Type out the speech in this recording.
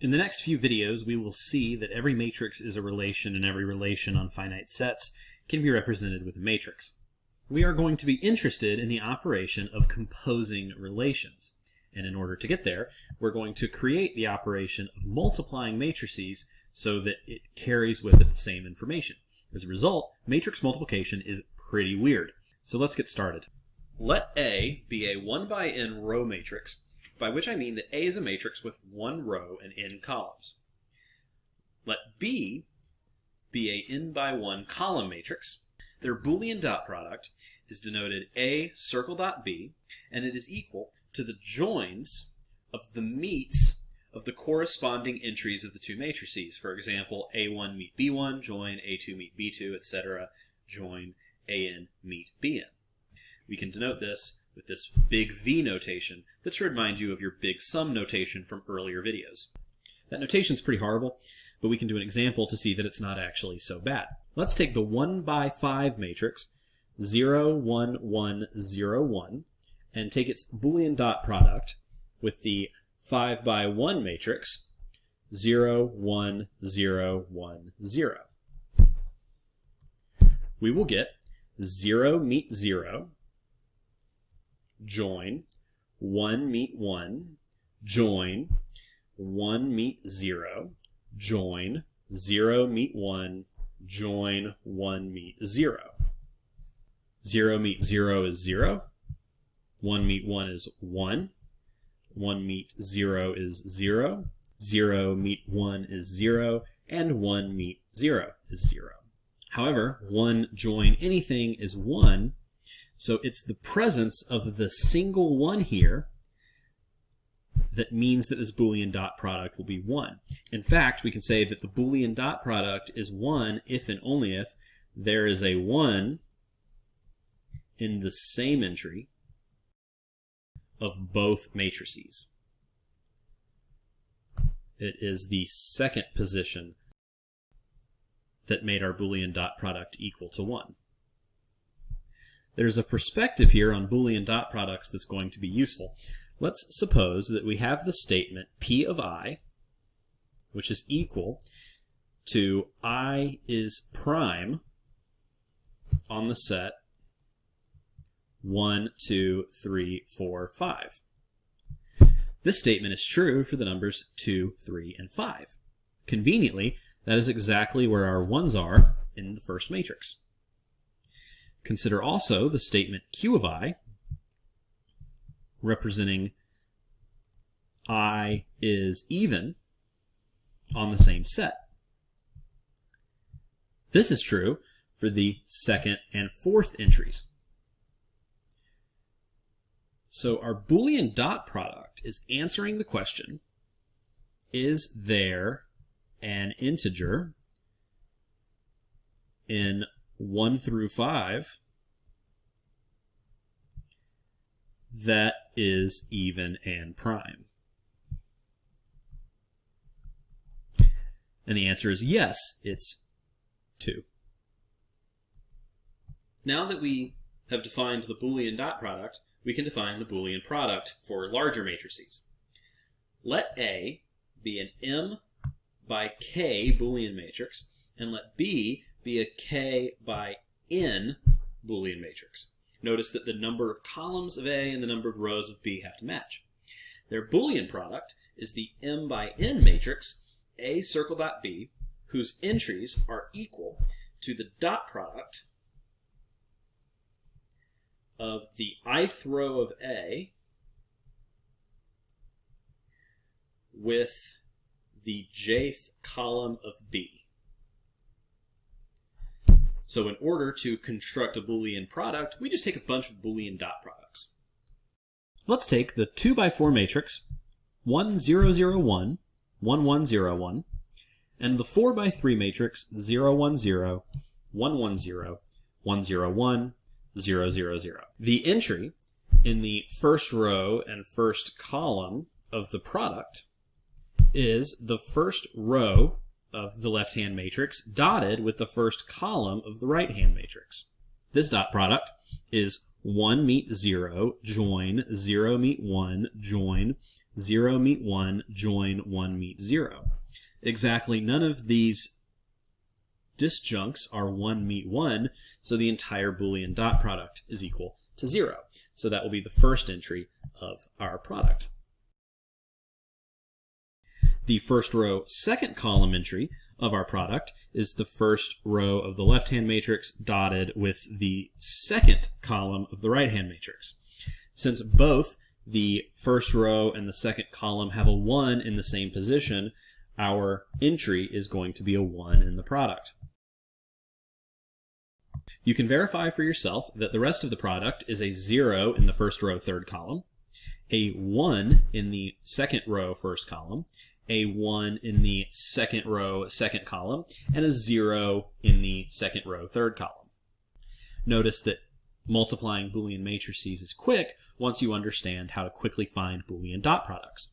In the next few videos, we will see that every matrix is a relation and every relation on finite sets can be represented with a matrix. We are going to be interested in the operation of composing relations. And in order to get there, we're going to create the operation of multiplying matrices so that it carries with it the same information. As a result, matrix multiplication is pretty weird. So let's get started. Let A be a 1 by n row matrix by which I mean that A is a matrix with one row and n columns. Let B be a n by 1 column matrix. Their Boolean dot product is denoted A circle dot B, and it is equal to the joins of the meets of the corresponding entries of the two matrices. For example, A1 meet B1, join A2 meet B2, etc., join AN meet BN. We can denote this with this big V notation that should remind you of your big sum notation from earlier videos. That notation is pretty horrible, but we can do an example to see that it's not actually so bad. Let's take the 1 by 5 matrix, 0, 1, 1, 0, 1, and take its Boolean dot product with the 5 by 1 matrix, 0, 1, 0, 1, 0. We will get 0 meet 0, join, 1 meet 1, join, 1 meet 0, join, 0 meet 1, join, 1 meet 0. 0 meet 0 is 0, 1 meet 1 is 1, 1 meet 0 is 0, 0 meet 1 is 0, and 1 meet 0 is 0. However, 1 join anything is 1, so it's the presence of the single 1 here that means that this Boolean dot product will be 1. In fact, we can say that the Boolean dot product is 1 if and only if there is a 1 in the same entry of both matrices. It is the second position that made our Boolean dot product equal to 1. There's a perspective here on Boolean dot products that's going to be useful. Let's suppose that we have the statement P of i, which is equal to i is prime on the set 1, 2, 3, 4, 5. This statement is true for the numbers 2, 3, and 5. Conveniently, that is exactly where our 1's are in the first matrix. Consider also the statement Q of i, representing i is even on the same set. This is true for the second and fourth entries. So our Boolean dot product is answering the question, is there an integer in 1 through 5 that is even and prime? And the answer is yes, it's 2. Now that we have defined the Boolean dot product, we can define the Boolean product for larger matrices. Let A be an M by K Boolean matrix, and let B be a k by n Boolean matrix. Notice that the number of columns of A and the number of rows of B have to match. Their Boolean product is the m by n matrix A circle dot B, whose entries are equal to the dot product of the ith row of A with the jth column of B. So in order to construct a Boolean product, we just take a bunch of Boolean dot products. Let's take the 2 by 4 matrix 1, 0, 0, 1, 1, 1, 0, 1, and the 4 by 3 matrix 0, 1, 0, 1, 1, 0, 1, 0, 1, 0, 0, 0. The entry in the first row and first column of the product is the first row of the left-hand matrix dotted with the first column of the right-hand matrix. This dot product is 1 meet 0, join, 0 meet 1, join, 0 meet 1, join, 1 meet 0. Exactly none of these disjuncts are 1 meet 1, so the entire Boolean dot product is equal to 0. So that will be the first entry of our product. The first row second column entry of our product is the first row of the left-hand matrix dotted with the second column of the right-hand matrix. Since both the first row and the second column have a 1 in the same position, our entry is going to be a 1 in the product. You can verify for yourself that the rest of the product is a 0 in the first row third column, a 1 in the second row first column, a 1 in the second row second column, and a 0 in the second row third column. Notice that multiplying Boolean matrices is quick once you understand how to quickly find Boolean dot products.